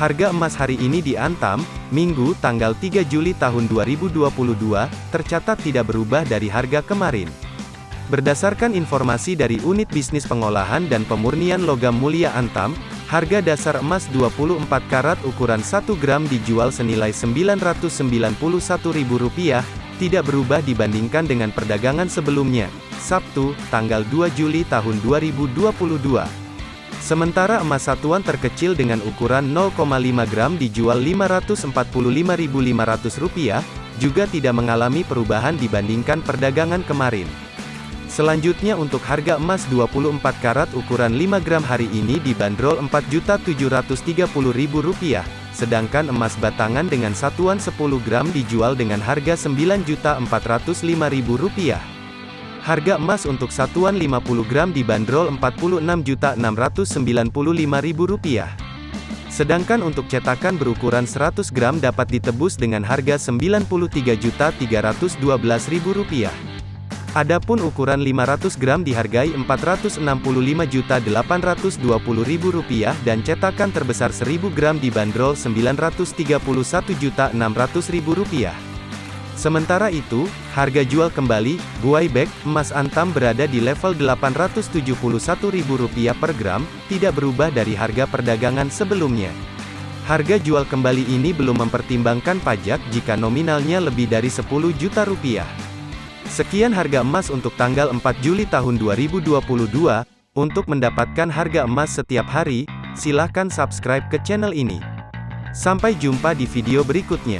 Harga emas hari ini di Antam, Minggu, tanggal 3 Juli tahun 2022, tercatat tidak berubah dari harga kemarin. Berdasarkan informasi dari Unit Bisnis Pengolahan dan Pemurnian Logam Mulia Antam, harga dasar emas 24 karat ukuran 1 gram dijual senilai Rp991.000, tidak berubah dibandingkan dengan perdagangan sebelumnya, Sabtu, tanggal 2 Juli tahun 2022. Sementara emas satuan terkecil dengan ukuran 0,5 gram dijual Rp545.500, juga tidak mengalami perubahan dibandingkan perdagangan kemarin. Selanjutnya untuk harga emas 24 karat ukuran 5 gram hari ini dibanderol Rp4.730.000, sedangkan emas batangan dengan satuan 10 gram dijual dengan harga Rp9.405.000. Harga emas untuk satuan 50 gram dibanderol Rp46.695.000. Sedangkan untuk cetakan berukuran 100 gram dapat ditebus dengan harga Rp93.312.000. Adapun ukuran 500 gram dihargai Rp465.820.000 dan cetakan terbesar 1000 gram dibanderol Rp931.600.000. Sementara itu, harga jual kembali, buai bag, emas antam berada di level Rp871.000 per gram, tidak berubah dari harga perdagangan sebelumnya. Harga jual kembali ini belum mempertimbangkan pajak jika nominalnya lebih dari 10 juta rupiah. Sekian harga emas untuk tanggal 4 Juli tahun 2022. Untuk mendapatkan harga emas setiap hari, silahkan subscribe ke channel ini. Sampai jumpa di video berikutnya.